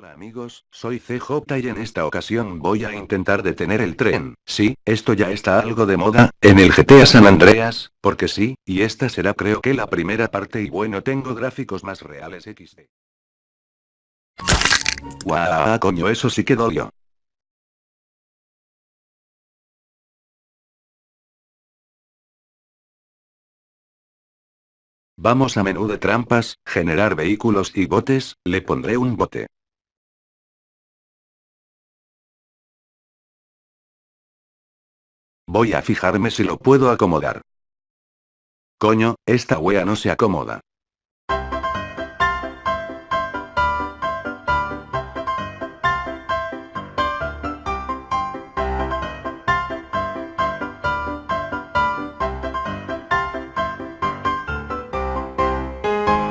Hola amigos, soy CJ y en esta ocasión voy a intentar detener el tren. Sí, esto ya está algo de moda, en el GTA San Andreas, porque sí, y esta será creo que la primera parte y bueno tengo gráficos más reales XD. Guau, coño eso sí que dolió. Vamos a menú de trampas, generar vehículos y botes, le pondré un bote. Voy a fijarme si lo puedo acomodar. Coño, esta wea no se acomoda.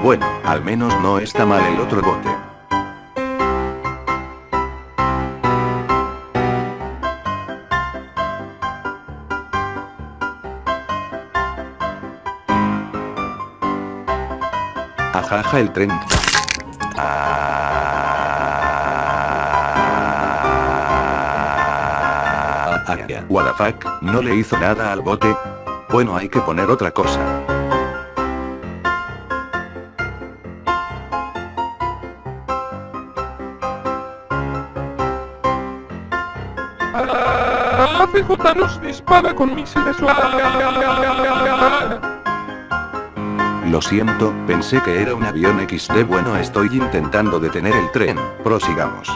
Bueno, al menos no está mal el otro bote. Ajaja el tren. Ah, what the fuck, no le hizo nada al bote. Bueno hay que poner otra cosa. Ah, CJ nos dispara con misiles. Lo siento, pensé que era un avión XD bueno estoy intentando detener el tren, prosigamos.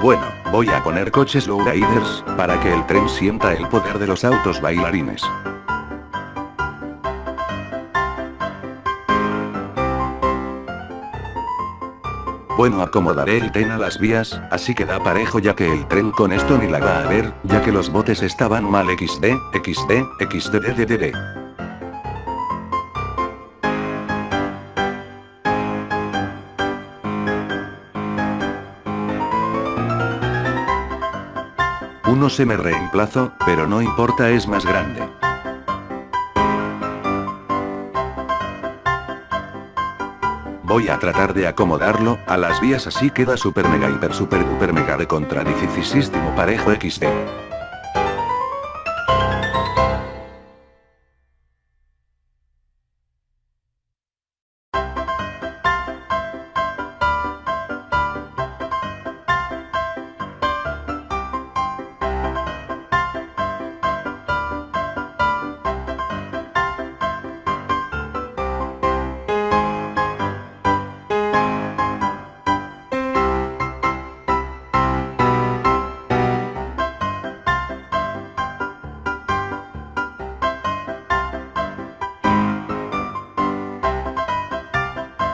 Bueno, voy a poner coches lowriders, para que el tren sienta el poder de los autos bailarines. Bueno acomodaré el tren a las vías, así que da parejo ya que el tren con esto ni la va a ver, ya que los botes estaban mal XD, XD, XDDDD. Uno se me reemplazo, pero no importa es más grande. Voy a tratar de acomodarlo, a las vías así queda super mega hiper super duper mega de contra dificilísimo parejo XD.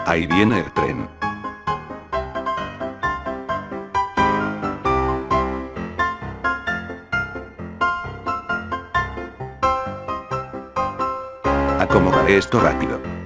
Ahí viene el tren. Acomodaré esto rápido.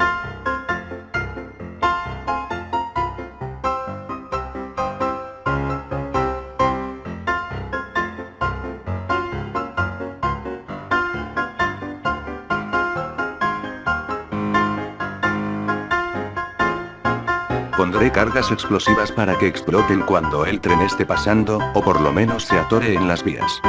Pondré cargas explosivas para que exploten cuando el tren esté pasando, o por lo menos se atore en las vías.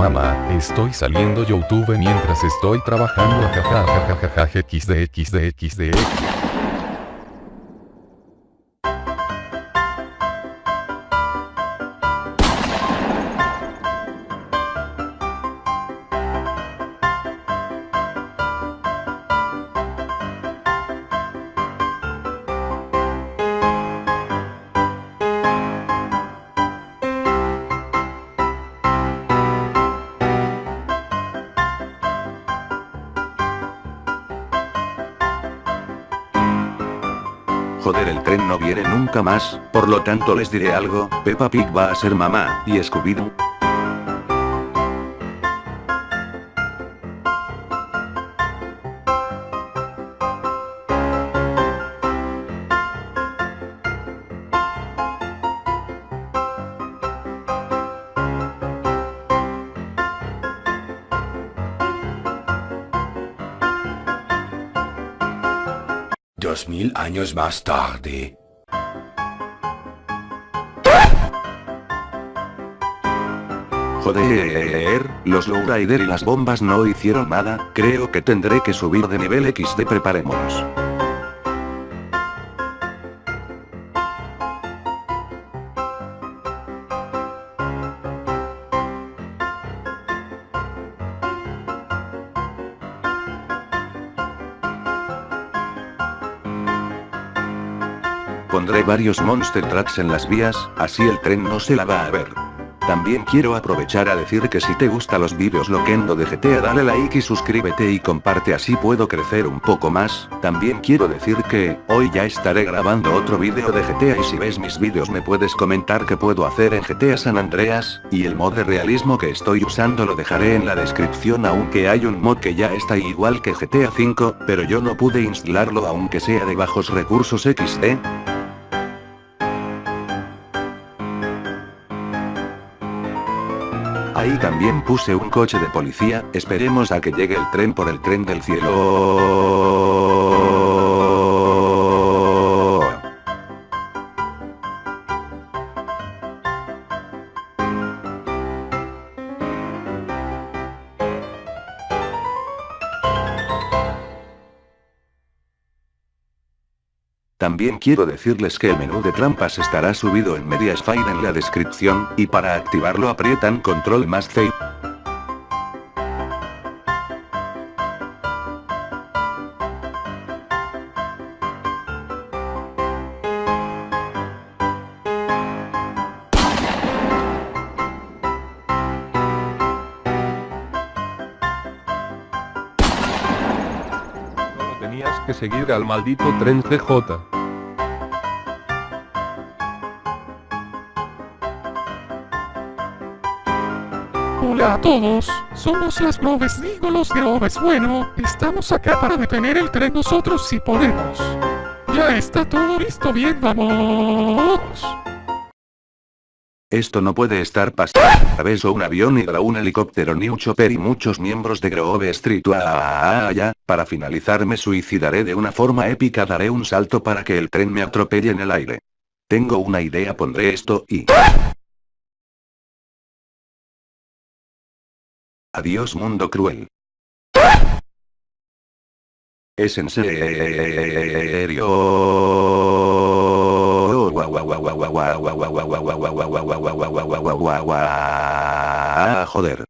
Mamá, estoy saliendo YouTube mientras estoy trabajando jajajajajaja xd Joder el tren no viene nunca más, por lo tanto les diré algo, Peppa Pig va a ser mamá, y Scooby-Doo. Dos mil años más tarde. Joder, los Lowrider y las bombas no hicieron nada, creo que tendré que subir de nivel XD preparémonos. Pondré varios monster tracks en las vías, así el tren no se la va a ver. También quiero aprovechar a decir que si te gustan los vídeos loquendo de GTA dale like y suscríbete y comparte así puedo crecer un poco más, también quiero decir que, hoy ya estaré grabando otro vídeo de GTA y si ves mis vídeos me puedes comentar qué puedo hacer en GTA San Andreas, y el mod de realismo que estoy usando lo dejaré en la descripción aunque hay un mod que ya está igual que GTA 5, pero yo no pude instalarlo aunque sea de bajos recursos XD, Ahí también puse un coche de policía, esperemos a que llegue el tren por el tren del cielo. También quiero decirles que el menú de trampas estará subido en Mediasfire en la descripción, y para activarlo aprietan control más C. seguir al maldito tren CJ. Hola a todos, somos las nubes digo los grobes bueno, estamos acá para detener el tren nosotros si podemos. Ya está todo listo bien vamos. Esto no puede estar pasando. ¿Sabes o un avión y un helicóptero ni un chopper y muchos miembros de Grove Street. Ah, ah, ya, para finalizar me suicidaré de una forma épica daré un salto para que el tren me atropelle en el aire. Tengo una idea pondré esto y... Adiós mundo cruel. Es en serio. Joder.